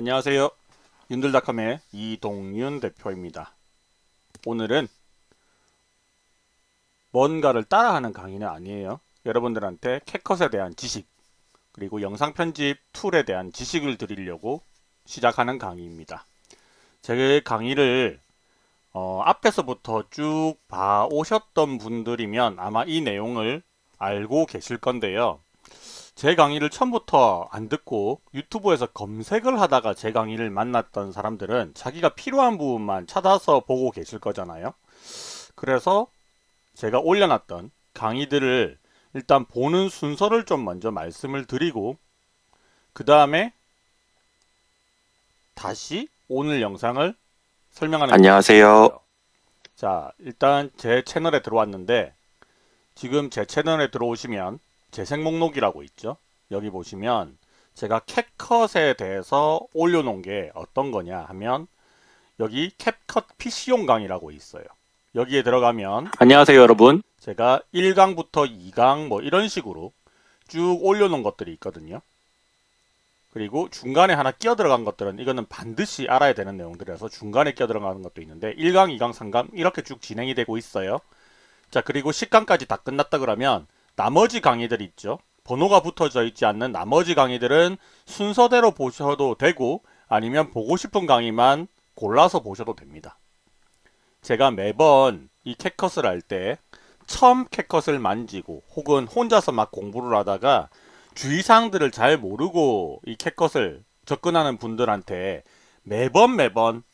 안녕하세요. 윤들닷컴의 이동윤 대표입니다. 오늘은 뭔가를 따라하는 강의는 아니에요. 여러분들한테 캣컷에 대한 지식 그리고 영상 편집 툴에 대한 지식을 드리려고 시작하는 강의입니다. 제 강의를 어, 앞에서부터 쭉 봐오셨던 분들이면 아마 이 내용을 알고 계실 건데요. 제 강의를 처음부터 안 듣고 유튜브에서 검색을 하다가 제 강의를 만났던 사람들은 자기가 필요한 부분만 찾아서 보고 계실 거잖아요. 그래서 제가 올려놨던 강의들을 일단 보는 순서를 좀 먼저 말씀을 드리고 그 다음에 다시 오늘 영상을 설명하는 안녕하세요. 자 일단 제 채널에 들어왔는데 지금 제 채널에 들어오시면 재생 목록이라고 있죠. 여기 보시면 제가 캡컷에 대해서 올려놓은 게 어떤 거냐 하면 여기 캡컷 PC용 강의라고 있어요. 여기에 들어가면 안녕하세요, 여러분. 제가 1강부터 2강 뭐 이런 식으로 쭉 올려놓은 것들이 있거든요. 그리고 중간에 하나 끼어 들어간 것들은 이거는 반드시 알아야 되는 내용들이라서 중간에 끼어 들어가는 것도 있는데 1강, 2강, 3강 이렇게 쭉 진행이 되고 있어요. 자 그리고 10강까지 다 끝났다 그러면 나머지 강의들 있죠. 번호가 붙어져 있지 않는 나머지 강의들은 순서대로 보셔도 되고 아니면 보고 싶은 강의만 골라서 보셔도 됩니다. 제가 매번 이 캣컷을 할 때 처음 캣컷을 만지고 혹은 혼자서 막 공부를 하다가 주의사항들을 잘 모르고 이 캣컷을 접근하는 분들한테 매번 매번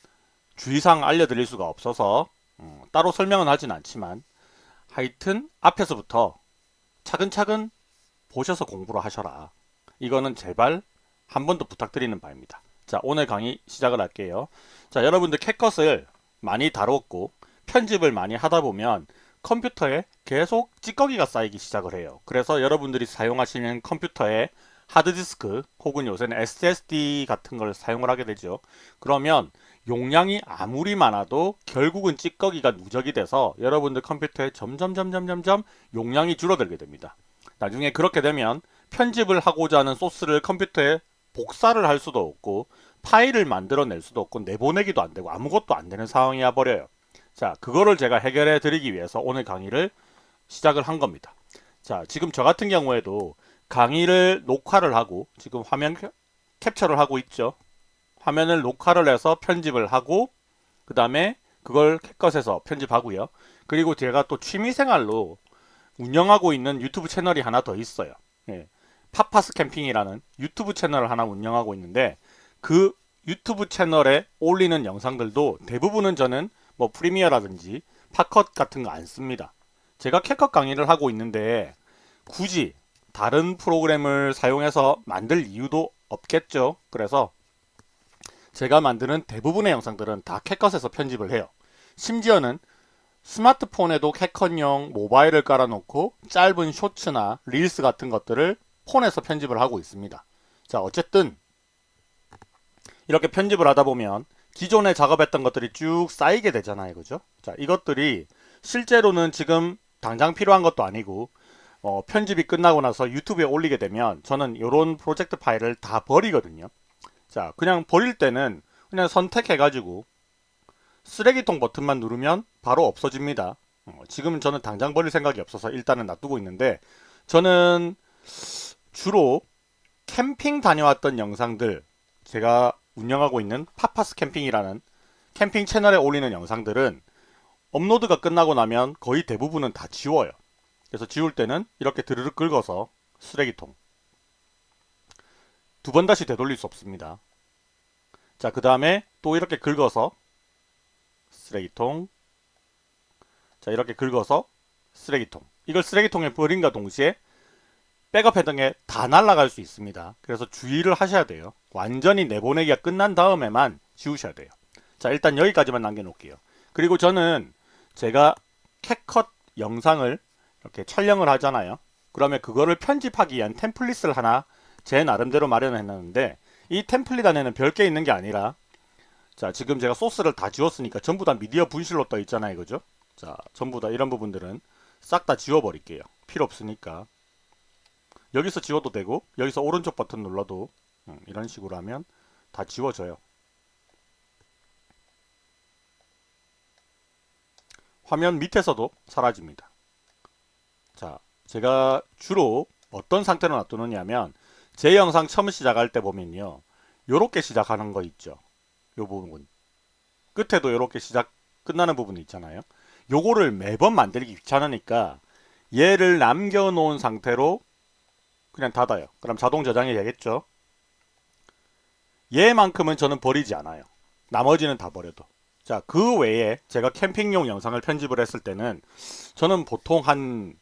주의사항 알려드릴 수가 없어서 음, 따로 설명은 하진 않지만 하여튼 앞에서부터 차근차근 보셔서 공부를 하셔라. 이거는 제발 한 번 더 부탁드리는 바입니다. 자 오늘 강의 시작을 할게요. 자 여러분들 캣컷을 많이 다뤘고 편집을 많이 하다 보면 컴퓨터에 계속 찌꺼기가 쌓이기 시작을 해요. 그래서 여러분들이 사용하시는 컴퓨터에 하드디스크 혹은 요새는 SSD 같은 걸 사용을 하게 되죠. 그러면 용량이 아무리 많아도 결국은 찌꺼기가 누적이 돼서 여러분들 컴퓨터에 점점 점점 점점 용량이 줄어들게 됩니다. 나중에 그렇게 되면 편집을 하고자 하는 소스를 컴퓨터에 복사를 할 수도 없고 파일을 만들어낼 수도 없고 내보내기도 안 되고 아무것도 안 되는 상황이 와버려요. 자 그거를 제가 해결해 드리기 위해서 오늘 강의를 시작을 한 겁니다. 자 지금 저 같은 경우에도 강의를 녹화를 하고 지금 화면 캡처를 하고 있죠. 화면을 녹화를 해서 편집을 하고 그 다음에 그걸 캡컷에서 편집하고요. 그리고 제가 또 취미생활로 운영하고 있는 유튜브 채널이 하나 더 있어요. 예. 파파스 캠핑이라는 유튜브 채널을 하나 운영하고 있는데 그 유튜브 채널에 올리는 영상들도 대부분은 저는 뭐 프리미어라든지 팟컷 같은 거 안 씁니다. 제가 캡컷 강의를 하고 있는데 굳이 다른 프로그램을 사용해서 만들 이유도 없겠죠. 그래서 제가 만드는 대부분의 영상들은 다 캡컷에서 편집을 해요. 심지어는 스마트폰에도 캡컷용 모바일을 깔아놓고 짧은 쇼츠나 릴스 같은 것들을 폰에서 편집을 하고 있습니다. 자 어쨌든 이렇게 편집을 하다 보면 기존에 작업했던 것들이 쭉 쌓이게 되잖아요. 그죠? 자 이것들이 실제로는 지금 당장 필요한 것도 아니고 어, 편집이 끝나고 나서 유튜브에 올리게 되면 저는 이런 프로젝트 파일을 다 버리거든요. 자 그냥 버릴 때는 그냥 선택해 가지고 쓰레기통 버튼만 누르면 바로 없어집니다. 어, 지금은 저는 당장 버릴 생각이 없어서 일단은 놔두고 있는데 저는 주로 캠핑 다녀왔던 영상들 제가 운영하고 있는 파파스 캠핑이라는 캠핑 채널에 올리는 영상들은 업로드가 끝나고 나면 거의 대부분은 다 지워요. 그래서 지울 때는 이렇게 드르륵 긁어서 쓰레기통 두 번 다시 되돌릴 수 없습니다. 자 그 다음에 또 이렇게 긁어서 쓰레기통 자 이렇게 긁어서 쓰레기통 이걸 쓰레기통에 버린과 동시에 백업 헤딩에 다 날아갈 수 있습니다. 그래서 주의를 하셔야 돼요. 완전히 내보내기가 끝난 다음에만 지우셔야 돼요. 자 일단 여기까지만 남겨놓을게요. 그리고 저는 제가 캣컷 영상을 이렇게 촬영을 하잖아요. 그러면 그거를 편집하기 위한 템플릿을 하나 제 나름대로 마련해놨는데 이 템플릿 안에는 별게 있는 게 아니라 자 지금 제가 소스를 다 지웠으니까 전부 다 미디어 분실로 떠 있잖아요. 그죠? 자 전부 다 이런 부분들은 싹 다 지워 버릴게요. 필요 없으니까 여기서 지워도 되고 여기서 오른쪽 버튼 눌러도 음, 이런 식으로 하면 다 지워져요. 화면 밑에서도 사라집니다. 자, 제가 주로 어떤 상태로 놔두느냐 면 제 영상 처음 시작할 때 보면요. 요렇게 시작하는 거 있죠. 요 부분. 끝에도 요렇게 시작 끝나는 부분이 있잖아요. 요거를 매번 만들기 귀찮으니까 얘를 남겨 놓은 상태로 그냥 닫아요. 그럼 자동 저장이 되겠죠. 얘만큼은 저는 버리지 않아요. 나머지는 다 버려도. 자, 그 외에 제가 캠핑용 영상을 편집을 했을 때는 저는 보통 한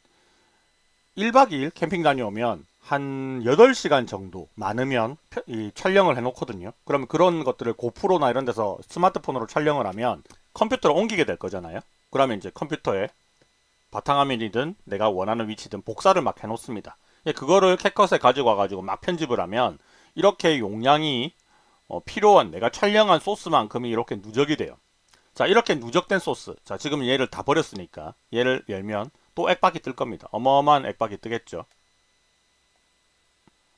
1박 2일 캠핑 다녀오면 한 8시간 정도 많으면 펴- 이 촬영을 해놓거든요. 그러면 그런 것들을 고프로나 이런 데서 스마트폰으로 촬영을 하면 컴퓨터로 옮기게 될 거잖아요. 그러면 이제 컴퓨터에 바탕화면이든 내가 원하는 위치든 복사를 막 해놓습니다. 예, 그거를 캣컷에 가지고 와가지고 막 편집을 하면 이렇게 용량이 어, 필요한 내가 촬영한 소스만큼이 이렇게 누적이 돼요. 자 이렇게 누적된 소스 자 지금 얘를 다 버렸으니까 얘를 열면 또 액박이 뜰 겁니다. 어마어마한 액박이 뜨겠죠.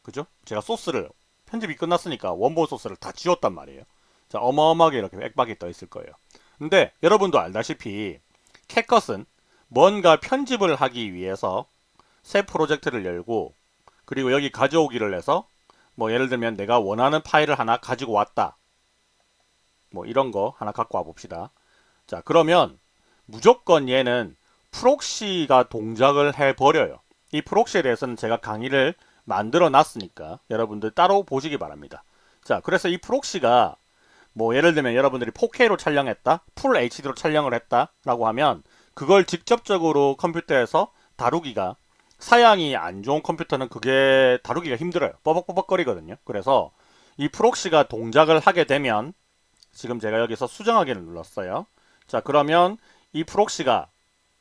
그죠? 제가 소스를 편집이 끝났으니까 원본 소스를 다 지웠단 말이에요. 자 어마어마하게 이렇게 액박이 떠 있을 거예요. 근데 여러분도 알다시피 CapCut은 뭔가 편집을 하기 위해서 새 프로젝트를 열고 그리고 여기 가져오기를 해서 뭐 예를 들면 내가 원하는 파일을 하나 가지고 왔다. 뭐 이런 거 하나 갖고 와 봅시다. 자 그러면 무조건 얘는 proxy가 동작을 해 버려요. 이 proxy에 대해서는 제가 강의를 만들어 놨으니까 여러분들 따로 보시기 바랍니다. 자 그래서 이 proxy가 뭐 예를 들면 여러분들이 4K로 촬영했다, full HD로 촬영을 했다 라고 하면 그걸 직접적으로 컴퓨터에서 다루기가 사양이 안 좋은 컴퓨터는 그게 다루기가 힘들어요. 뻐벅뻐벅거리거든요. 그래서 이 proxy가 동작을 하게 되면 지금 제가 여기서 수정하기를 눌렀어요. 자 그러면 이 proxy가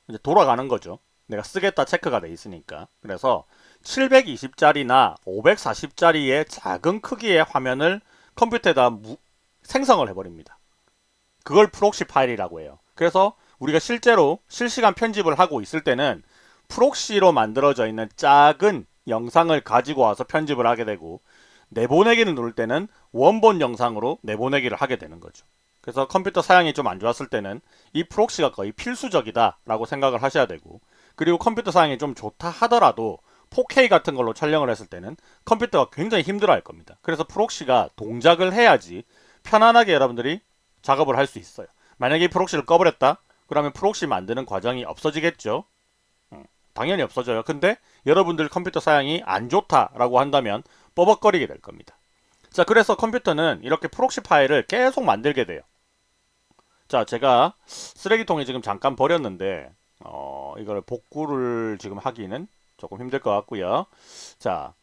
이제 돌아가는 거죠. 내가 쓰겠다 체크가 돼 있으니까. 그래서 720짜리나 540짜리의 작은 크기의 화면을 컴퓨터에다 무- 생성을 해버립니다. 그걸 proxy 파일이라고 해요. 그래서 우리가 실제로 실시간 편집을 하고 있을 때는 proxy로 만들어져 있는 작은 영상을 가지고 와서 편집을 하게 되고 내보내기를 누를 때는 원본 영상으로 내보내기를 하게 되는 거죠. 그래서 컴퓨터 사양이 좀 안 좋았을 때는 이 proxy가 거의 필수적이다 라고 생각을 하셔야 되고 그리고 컴퓨터 사양이 좀 좋다 하더라도 4K 같은 걸로 촬영을 했을 때는 컴퓨터가 굉장히 힘들어 할 겁니다. 그래서 proxy가 동작을 해야지 편안하게 여러분들이 작업을 할 수 있어요. 만약에 이 proxy를 꺼버렸다? 그러면 proxy 만드는 과정이 없어지겠죠? 음, 당연히 없어져요. 근데 여러분들 컴퓨터 사양이 안 좋다라고 한다면 뻐벅거리게 될 겁니다. 자, 그래서 컴퓨터는 이렇게 proxy 파일을 계속 만들게 돼요. 자, 제가 쓰레기통에 지금 잠깐 버렸는데 어, 이걸 복구를 지금 하기는 조금 힘들 것 같고요. 자,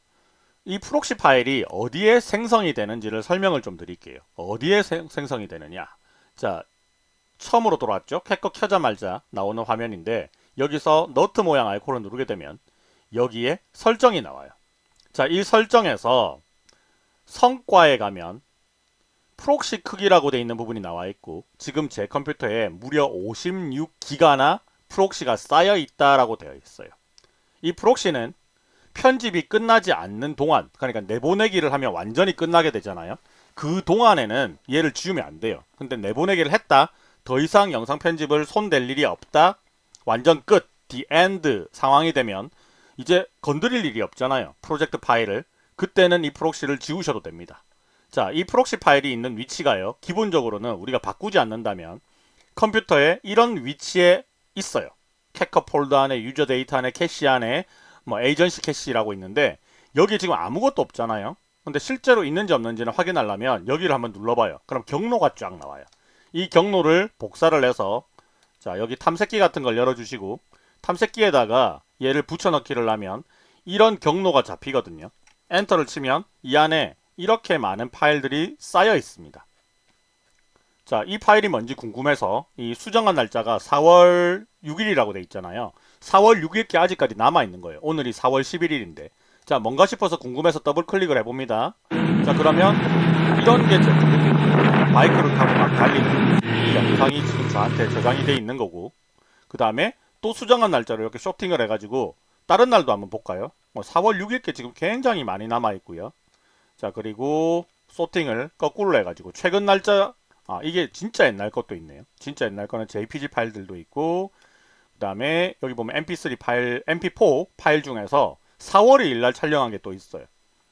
이 proxy 파일이 어디에 생성이 되는지를 설명을 좀 드릴게요. 어디에 생, 생성이 되느냐? 자, 처음으로 돌아왔죠? CapCut 켜자마자 나오는 화면인데 여기서 너트 모양 아이콘을 누르게 되면 여기에 설정이 나와요. 자, 이 설정에서 성능에 가면 proxy 크기라고 되어 있는 부분이 나와 있고 지금 제 컴퓨터에 무려 56기가나 proxy가 쌓여 있다라고 되어 있어요. 이 proxy는 편집이 끝나지 않는 동안 그러니까 내보내기를 하면 완전히 끝나게 되잖아요. 그 동안에는 얘를 지우면 안 돼요. 근데 내보내기를 했다. 더 이상 영상 편집을 손댈 일이 없다. 완전 끝. the end 상황이 되면 이제 건드릴 일이 없잖아요. 프로젝트 파일을. 그때는 이 proxy를 지우셔도 됩니다. 자, 이 proxy 파일이 있는 위치가요. 기본적으로는 우리가 바꾸지 않는다면 컴퓨터에 이런 위치에 있어요. 캐커 폴더 안에 User Data 안에 Cache 안에 뭐 agency cache라고 있는데 여기 지금 아무것도 없잖아요. 근데 실제로 있는지 없는지는 확인하려면 여기를 한번 눌러봐요. 그럼 경로가 쫙 나와요. 이 경로를 복사를 해서 자 여기 탐색기 같은 걸 열어주시고 탐색기에다가 얘를 붙여넣기를 하면 이런 경로가 잡히거든요. 엔터를 치면 이 안에 이렇게 많은 파일들이 쌓여 있습니다. 자, 이 파일이 뭔지 궁금해서 이 수정한 날짜가 4월 6일이라고 돼 있잖아요. 4월 6일께 아직까지 남아 있는 거예요. 오늘이 4월 11일인데. 자, 뭔가 싶어서 궁금해서 더블 클릭을 해봅니다. 자, 그러면 이런 게제 마이크를 타고 막 달리는 이 영상이 지금 저한테 저장이 돼 있는 거고. 그 다음에 또 수정한 날짜를 이렇게 쇼팅을 해가지고 다른 날도 한번 볼까요? 뭐 4월 6일께 지금 굉장히 많이 남아 있고요. 자, 그리고 소팅을 거꾸로 해가지고 최근 날짜 아 이게 진짜 옛날 것도 있네요. 진짜 옛날 거는 JPG 파일들도 있고 그 다음에 여기 보면 MP3 파일, MP4 파일 중에서 4월 2일 날 촬영한 게 또 있어요.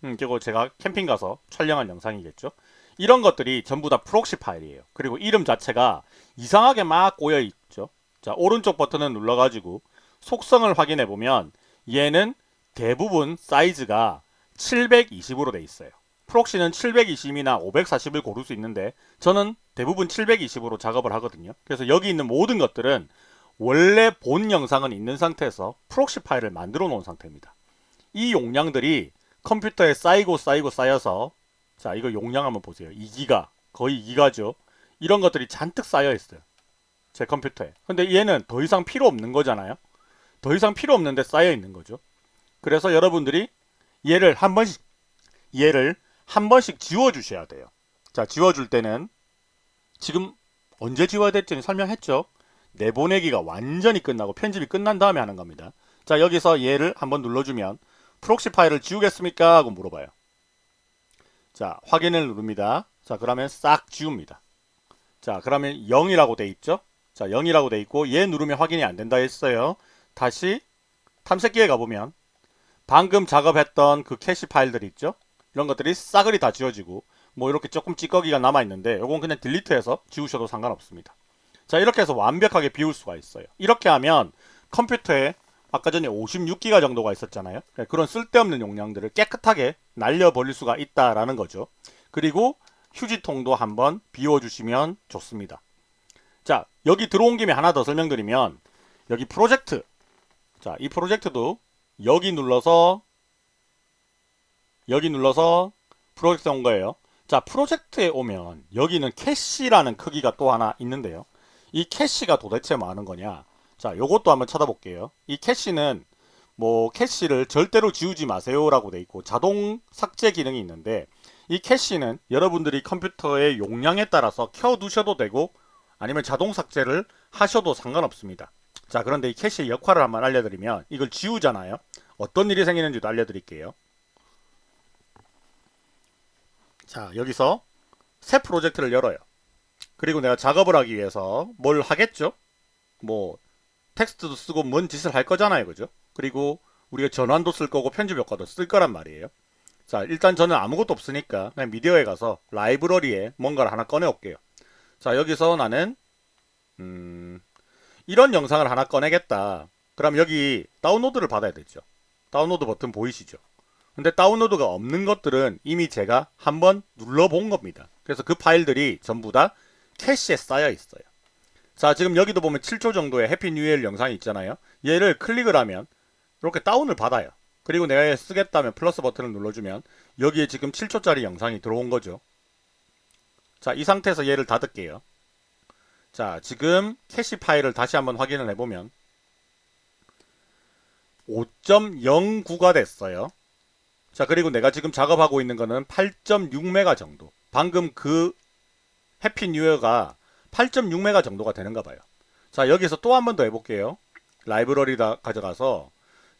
음, 그리고 제가 캠핑 가서 촬영한 영상이겠죠. 이런 것들이 전부 다 proxy 파일이에요. 그리고 이름 자체가 이상하게 막 꼬여 있죠. 자, 오른쪽 버튼을 눌러가지고 속성을 확인해 보면 얘는 대부분 사이즈가 720으로 돼 있어요. proxy는 720이나 540을 고를 수 있는데 저는 대부분 720으로 작업을 하거든요. 그래서 여기 있는 모든 것들은 원래 본 영상은 있는 상태에서 proxy 파일을 만들어 놓은 상태입니다. 이 용량들이 컴퓨터에 쌓이고 쌓이고 쌓여서 자 이거 용량 한번 보세요. 2기가 거의 2기가죠. 이런 것들이 잔뜩 쌓여 있어요. 제 컴퓨터에. 근데 얘는 더 이상 필요 없는 거잖아요. 더 이상 필요 없는데 쌓여 있는 거죠. 그래서 여러분들이 얘를 한 번씩 얘를 한 번씩 지워 주셔야 돼요. 자, 지워 줄 때는 지금 언제 지워야 될지는 설명했죠. 내보내기가 완전히 끝나고 편집이 끝난 다음에 하는 겁니다. 자, 여기서 얘를 한번 눌러주면 proxy 파일을 지우겠습니까? 하고 물어봐요. 자, 확인을 누릅니다. 자, 그러면 싹 지웁니다. 자, 그러면 0이라고 돼 있죠? 자, 0이라고 돼 있고 얘 누르면 확인이 안 된다 했어요. 다시 탐색기에 가보면 방금 작업했던 그 캐시 파일들 있죠? 이런 것들이 싸그리 다 지워지고 뭐 이렇게 조금 찌꺼기가 남아있는데 이건 그냥 delete해서 지우셔도 상관없습니다. 자 이렇게 해서 완벽하게 비울 수가 있어요. 이렇게 하면 컴퓨터에 아까 전에 56기가 정도가 있었잖아요. 네, 그런 쓸데없는 용량들을 깨끗하게 날려버릴 수가 있다라는 거죠. 그리고 휴지통도 한번 비워주시면 좋습니다. 자 여기 들어온 김에 하나 더 설명드리면 여기 프로젝트 자이 프로젝트도 여기 눌러서 여기 눌러서 프로젝트 온 거예요. 자 프로젝트에 오면 여기는 캐시라는 크기가 또 하나 있는데요. 이 캐시가 도대체 뭐 하는 거냐 자 요것도 한번 찾아볼게요. 이 캐시는 뭐 캐시를 절대로 지우지 마세요 라고 돼 있고 자동 삭제 기능이 있는데 이 캐시는 여러분들이 컴퓨터의 용량에 따라서 켜 두셔도 되고 아니면 자동 삭제를 하셔도 상관없습니다. 자 그런데 이 캐시의 역할을 한번 알려드리면 이걸 지우잖아요. 어떤 일이 생기는지도 알려드릴게요. 자 여기서 새 프로젝트를 열어요. 그리고 내가 작업을 하기 위해서 뭘 하겠죠? 뭐 텍스트도 쓰고 뭔 짓을 할 거잖아요. 그죠? 그리고 우리가 전환도 쓸 거고 편집 효과도 쓸 거란 말이에요. 자 일단 저는 아무것도 없으니까 그냥 미디어에 가서 라이브러리에 뭔가를 하나 꺼내 올게요. 자 여기서 나는 음, 이런 영상을 하나 꺼내겠다. 그럼 여기 다운로드를 받아야 되죠. 다운로드 버튼 보이시죠? 근데 다운로드가 없는 것들은 이미 제가 한번 눌러본 겁니다. 그래서 그 파일들이 전부 다 캐시에 쌓여 있어요. 자 지금 여기도 보면 7초 정도의 Happy New Year 영상이 있잖아요. 얘를 클릭을 하면 이렇게 다운을 받아요. 그리고 내가 쓰겠다면 플러스 버튼을 눌러주면 여기에 지금 7초짜리 영상이 들어온 거죠. 자 이 상태에서 얘를 닫을게요. 자 지금 캐시 파일을 다시 한번 확인을 해보면 5.09가 됐어요. 자 그리고 내가 지금 작업하고 있는 거는 8.6메가 정도. 방금 그 해피 뉴이어가 8.6메가 정도가 되는가 봐요. 자 여기서 또 한 번 더 해볼게요. 라이브러리 다 가져가서.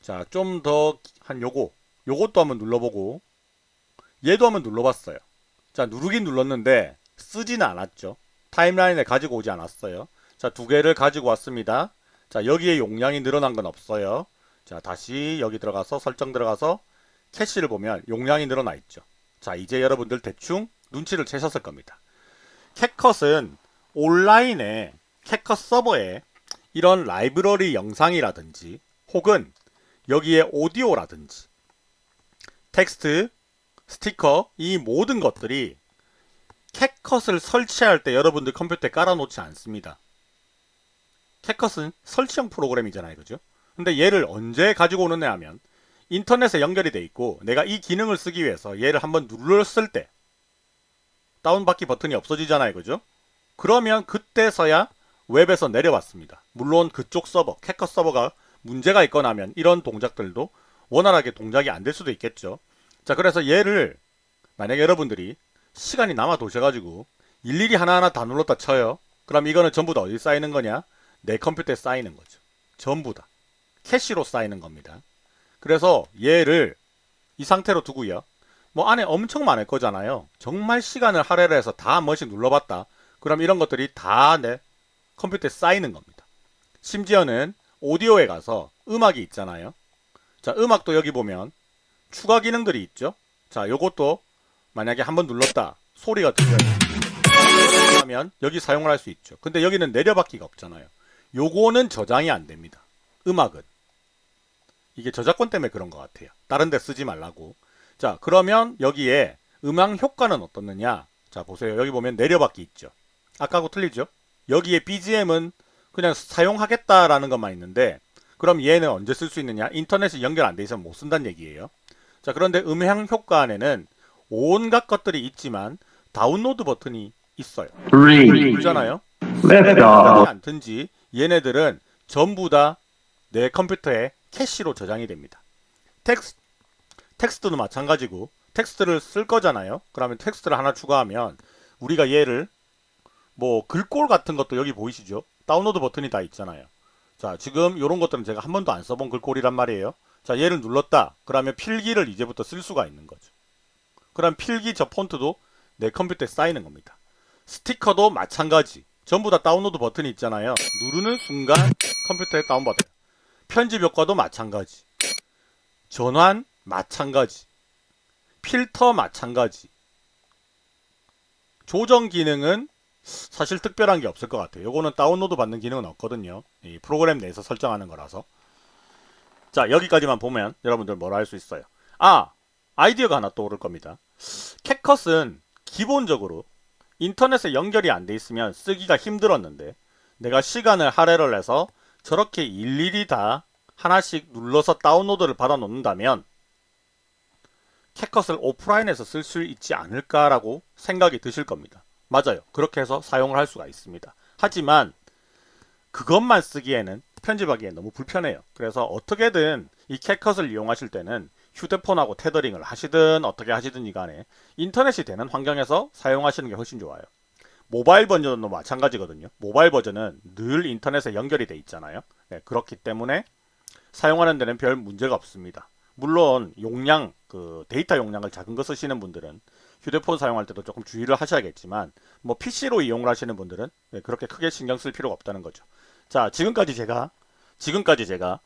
자 좀 더 한 요거. 요것도 한번 눌러보고. 얘도 한번 눌러봤어요. 자 누르긴 눌렀는데 쓰지는 않았죠 타임라인에 가지고 오지 않았어요 자 두 개를 가지고 왔습니다 자 여기에 용량이 늘어난 건 없어요 자 다시 여기 들어가서 설정 들어가서 캐시를 보면 용량이 늘어나 있죠. 자 이제 여러분들 대충 눈치를 채셨을 겁니다. 캣컷은 온라인에 캣컷 서버에 이런 라이브러리 영상이라든지 혹은 여기에 오디오라든지 텍스트, 스티커 이 모든 것들이 캣컷을 설치할 때 여러분들 컴퓨터에 깔아놓지 않습니다. 캣컷은 설치형 프로그램이잖아요. 그죠? 근데 얘를 언제 가지고 오느냐 하면 인터넷에 연결이 돼 있고 내가 이 기능을 쓰기 위해서 얘를 한번 눌렀을 때 다운받기 버튼이 없어지잖아요. 그죠? 그러면 그때서야 웹에서 내려왔습니다. 물론 그쪽 서버, 캐커 서버가 문제가 있거나 하면 이런 동작들도 원활하게 동작이 안 될 수도 있겠죠. 자, 그래서 얘를 만약에 여러분들이 시간이 남아 도셔가지고 일일이 하나하나 다 눌렀다 쳐요. 그럼 이거는 전부 다 어디 쌓이는 거냐? 내 컴퓨터에 쌓이는 거죠. 전부 다. 캐시로 쌓이는 겁니다. 그래서 얘를 이 상태로 두고요. 뭐 안에 엄청 많을 거잖아요. 정말 시간을 할애를 해서 다 한 번씩 눌러봤다. 그럼 이런 것들이 다 내 컴퓨터에 쌓이는 겁니다. 심지어는 오디오에 가서 음악이 있잖아요. 자, 음악도 여기 보면 추가 기능들이 있죠. 자, 요것도 만약에 한 번 눌렀다. 소리가 들려요. 하면 여기 사용을 할 수 있죠. 근데 여기는 내려받기가 없잖아요. 요거는 저장이 안 됩니다. 음악은. 이게 저작권 때문에 그런 것 같아요. 다른 데 쓰지 말라고. 자, 그러면 여기에 음악 효과는 어떻느냐? 자, 보세요. 여기 보면 내려받기 있죠. 아까하고 틀리죠? 여기에 BGM은 그냥 사용하겠다라는 것만 있는데 그럼 얘는 언제 쓸 수 있느냐? 인터넷이 연결 안 돼 있으면 못 쓴다는 얘기예요. 자, 그런데 음향 효과 안에는 온갖 것들이 있지만 다운로드 버튼이 있어요. 있잖아요. 않든지 얘네들은 전부 다 내 컴퓨터에 캐시로 저장이 됩니다. 텍스, 텍스트도 마찬가지고 텍스트를 쓸 거잖아요. 그러면 텍스트를 하나 추가하면 우리가 얘를 뭐 글꼴 같은 것도 여기 보이시죠? 다운로드 버튼이 다 있잖아요. 자 지금 이런 것들은 제가 한 번도 안 써본 글꼴이란 말이에요. 자 얘를 눌렀다. 그러면 필기를 이제부터 쓸 수가 있는 거죠. 그럼 필기 저 폰트도 내 컴퓨터에 쌓이는 겁니다. 스티커도 마찬가지. 전부 다 다운로드 버튼이 있잖아요. 누르는 순간 컴퓨터에 다운받아요. 편집 효과도 마찬가지. 전환 마찬가지. 필터 마찬가지. 조정 기능은 사실 특별한 게 없을 것 같아요. 요거는 다운로드 받는 기능은 없거든요. 이 프로그램 내에서 설정하는 거라서. 자, 여기까지만 보면 여러분들 뭐라 할 수 있어요. 아, 아이디어가 하나 떠오를 겁니다. 캣컷은 기본적으로 인터넷에 연결이 안 돼 있으면 쓰기가 힘들었는데 내가 시간을 할애를 해서 저렇게 일일이 다 하나씩 눌러서 다운로드를 받아 놓는다면 캣컷을 오프라인에서 쓸 수 있지 않을까라고 생각이 드실 겁니다. 맞아요. 그렇게 해서 사용을 할 수가 있습니다. 하지만 그것만 쓰기에는 편집하기에 너무 불편해요. 그래서 어떻게든 이 캣컷을 이용하실 때는 휴대폰하고 테더링을 하시든 어떻게 하시든지 간에 인터넷이 되는 환경에서 사용하시는 게 훨씬 좋아요. 모바일 버전도 마찬가지거든요. 모바일 버전은 늘 인터넷에 연결이 돼 있잖아요. 네, 그렇기 때문에 사용하는 데는 별 문제가 없습니다. 물론 용량, 그 데이터 용량을 작은 거 쓰시는 분들은 휴대폰 사용할 때도 조금 주의를 하셔야겠지만 뭐 PC로 이용을 하시는 분들은 네, 그렇게 크게 신경 쓸 필요가 없다는 거죠. 자, 지금까지 제가 지금까지 제가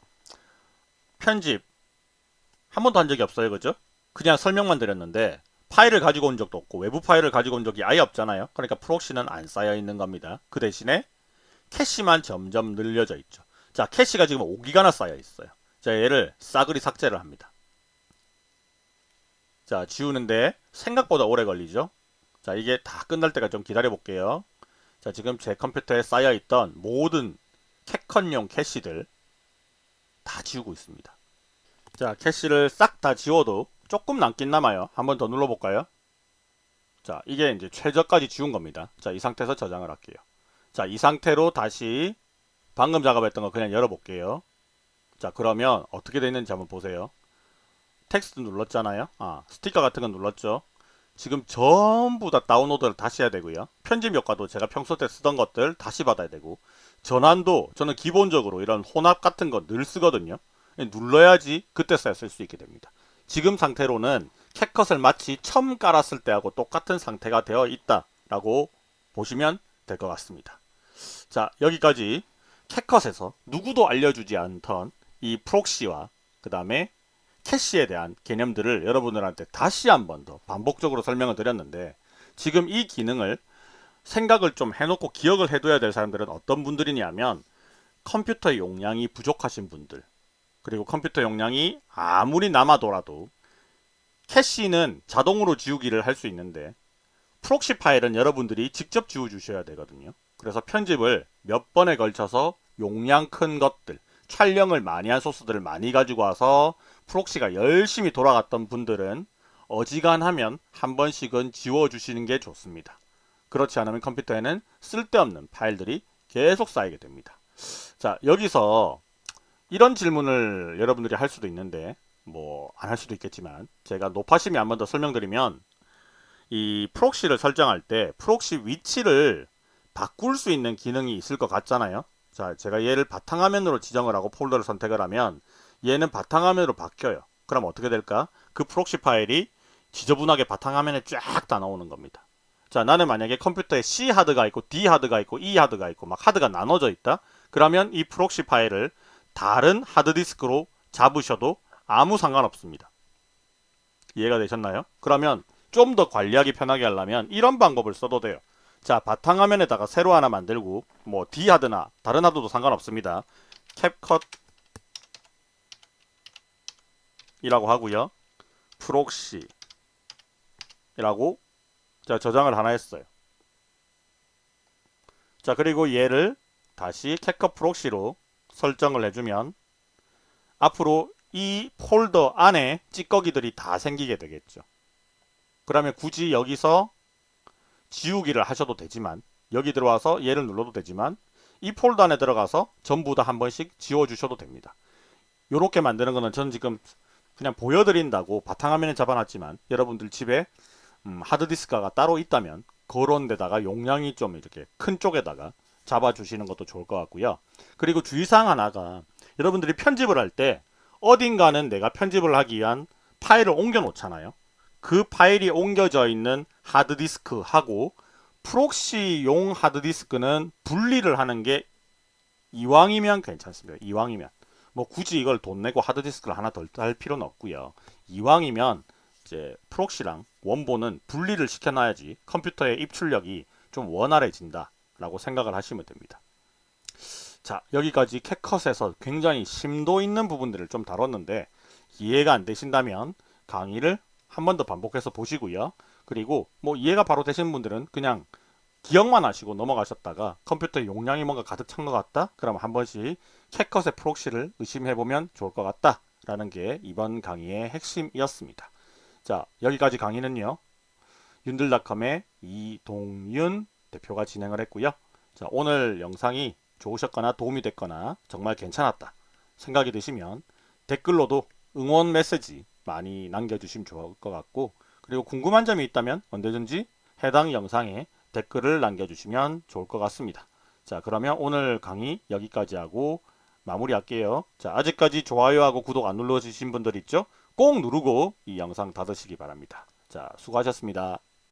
편집 한 번도 한 적이 없어요. 그죠? 그냥 설명만 드렸는데 파일을 가지고 온 적도 없고 외부 파일을 가지고 온 적이 아예 없잖아요. 그러니까 proxy는 안 쌓여 있는 겁니다. 그 대신에 캐시만 점점 늘려져 있죠. 자, 캐시가 지금 5기가나 쌓여 있어요. 자, 얘를 싸그리 삭제를 합니다. 자, 지우는데 생각보다 오래 걸리죠. 자, 이게 다 끝날 때까지 좀 기다려 볼게요. 자, 지금 제 컴퓨터에 쌓여 있던 모든 캡컨용 캐시들 다 지우고 있습니다. 자, 캐시를 싹 다 지워도 조금 남긴 남아요. 한번 더 눌러볼까요? 자, 이게 이제 최저까지 지운 겁니다. 자, 이 상태에서 저장을 할게요. 자, 이 상태로 다시 방금 작업했던 거 그냥 열어볼게요. 자, 그러면 어떻게 되는지 한번 보세요. 텍스트 눌렀잖아요. 아, 스티커 같은 건 눌렀죠. 지금 전부 다 다운로드를 다시 해야 되고요. 편집 효과도 제가 평소 때 쓰던 것들 다시 받아야 되고 전환도 저는 기본적으로 이런 혼합 같은 거 늘 쓰거든요. 눌러야지 그때서야 쓸 수 있게 됩니다. 지금 상태로는 CapCut을 마치 처음 깔았을 때하고 똑같은 상태가 되어 있다라고 보시면 될 것 같습니다. 자 여기까지 CapCut에서 누구도 알려주지 않던 이 proxy와 그 다음에 캐시에 대한 개념들을 여러분들한테 다시 한 번 더 반복적으로 설명을 드렸는데 지금 이 기능을 생각을 좀 해놓고 기억을 해둬야 될 사람들은 어떤 분들이냐면 컴퓨터 용량이 부족하신 분들 그리고 컴퓨터 용량이 아무리 남아돌아도 캐시는 자동으로 지우기를 할 수 있는데 proxy 파일은 여러분들이 직접 지워 주셔야 되거든요. 그래서 편집을 몇 번에 걸쳐서 용량 큰 것들 촬영을 많이 한 소스들을 많이 가지고 와서 proxy가 열심히 돌아갔던 분들은 어지간하면 한 번씩은 지워주시는 게 좋습니다. 그렇지 않으면 컴퓨터에는 쓸데없는 파일들이 계속 쌓이게 됩니다. 자 여기서 이런 질문을 여러분들이 할 수도 있는데 뭐 안 할 수도 있겠지만 제가 노파심에 한 번 더 설명드리면 이 proxy를 설정할 때 proxy 위치를 바꿀 수 있는 기능이 있을 것 같잖아요. 자, 제가 얘를 바탕화면으로 지정을 하고 폴더를 선택을 하면 얘는 바탕화면으로 바뀌어요. 그럼 어떻게 될까? 그 proxy 파일이 지저분하게 바탕화면에 쫙 다 나오는 겁니다. 자, 나는 만약에 컴퓨터에 C 하드가 있고 D 하드가 있고 E 하드가 있고 막 하드가 나눠져 있다. 그러면 이 proxy 파일을 다른 하드디스크로 잡으셔도 아무 상관없습니다. 이해가 되셨나요? 그러면 좀 더 관리하기 편하게 하려면 이런 방법을 써도 돼요. 자, 바탕화면에다가 새로 하나 만들고 뭐 D 하드나 다른 하드도 상관없습니다. CapCut 이라고 하고요. proxy 이라고 자 저장을 하나 했어요. 자 그리고 얘를 다시 CapCut proxy로 설정을 해주면 앞으로 이 폴더 안에 찌꺼기들이 다 생기게 되겠죠. 그러면 굳이 여기서 지우기를 하셔도 되지만 여기 들어와서 얘를 눌러도 되지만 이 폴더 안에 들어가서 전부 다 한 번씩 지워주셔도 됩니다. 이렇게 만드는 거는 저는 지금 그냥 보여드린다고 바탕화면에 잡아놨지만 여러분들 집에 음, 하드디스크가 따로 있다면 그런 데다가 용량이 좀 이렇게 큰 쪽에다가 잡아주시는 것도 좋을 것 같고요. 그리고 주의사항 하나가 여러분들이 편집을 할 때 어딘가는 내가 편집을 하기 위한 파일을 옮겨 놓잖아요. 그 파일이 옮겨져 있는 하드디스크하고 프록시용 하드디스크는 분리를 하는 게 이왕이면 괜찮습니다. 이왕이면. 뭐 굳이 이걸 돈 내고 하드디스크를 하나 더할 필요는 없고요. 이왕이면 이제 proxy랑 원본은 분리를 시켜놔야지 컴퓨터의 입출력이 좀 원활해진다 라고 생각을 하시면 됩니다. 자 여기까지 CapCut에서 굉장히 심도 있는 부분들을 좀 다뤘는데 이해가 안 되신다면 강의를 한 번 더 반복해서 보시고요. 그리고 뭐 이해가 바로 되신 분들은 그냥 기억만 하시고 넘어가셨다가 컴퓨터 용량이 뭔가 가득 찬 것 같다? 그럼 한 번씩 캣컷의 프록시를 의심해보면 좋을 것 같다 라는 게 이번 강의의 핵심이었습니다. 자 여기까지 강의는요. 윤들닷컴의 이동윤 대표가 진행을 했고요. 자 오늘 영상이 좋으셨거나 도움이 됐거나 정말 괜찮았다 생각이 드시면 댓글로도 응원 메시지 많이 남겨주시면 좋을 것 같고 그리고 궁금한 점이 있다면 언제든지 해당 영상에 댓글을 남겨주시면 좋을 것 같습니다. 자 그러면 오늘 강의 여기까지 하고 마무리할게요. 자 아직까지 좋아요하고 구독 안 눌러주신 분들 있죠? 꼭 누르고 이 영상 닫으시기 바랍니다. 자 수고하셨습니다.